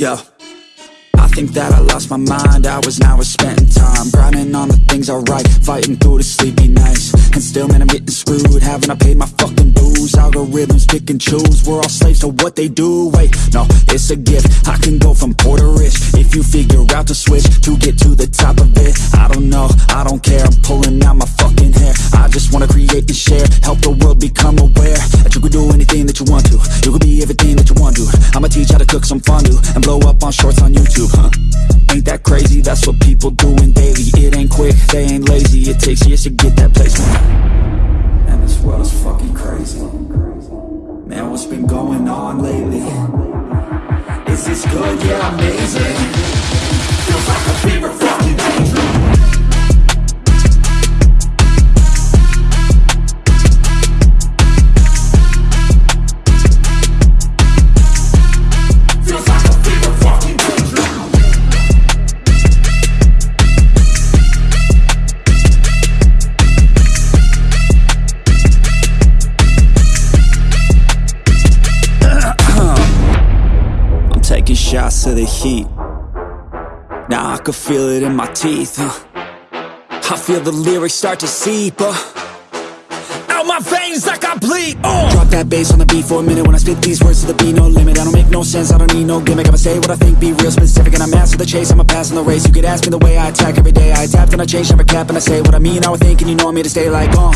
Yeah. I think that I lost my mind, hours now we're spending time. Grinding on the things I write, fighting through the sleepy nights. And still man I'm getting screwed, haven't I paid my fucking dues? Algorithms pick and choose, we're all slaves to what they do. Wait, no, it's a gift, I can go from poor to rich. If you figure out the switch, to get to the top of it I don't know, I don't care, I'm pulling out my just wanna create and share, help the world become aware That you can do anything that you want to, you can be everything that you want to. I'ma teach how to cook some fondue, and blow up on shorts on YouTube, huh? Ain't that crazy, that's what people doing daily. It ain't quick, they ain't lazy, it takes years to get that placement And this world is fucking crazy. Man, what's been going on lately? Is this good? Yeah, amazing shots to the heat. Now I can feel it in my teeth. I feel the lyrics start to seep. Uh. Out my veins like I bleed. Uh. Drop that bass on the beat for a minute when I spit these words to the beat, no limit. I don't make no sense, I don't need no gimmick. I'ma say what I think, be real specific, and I'm master the chase. I'ma pass on the race. You could ask me the way I attack every day. I adapt and I change, never cap, and I say what I mean. I would think, and you know me to stay like, uh.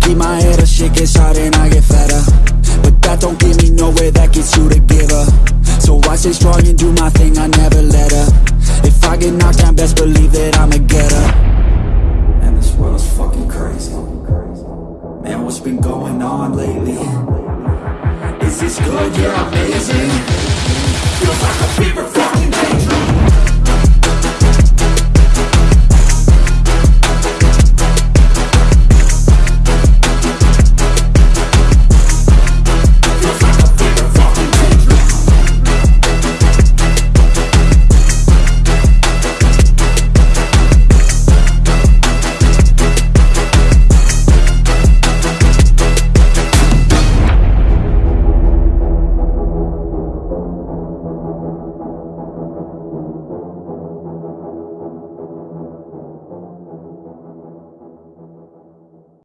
Keep my head up, shit gets harder and I get fatter. But stay strong and do my thing, I never let up. If I get knocked down, best believe that I'ma get up. And this world is fucking crazy. Man, what's been going on lately? Is this good? Yeah, amazing. Feels like a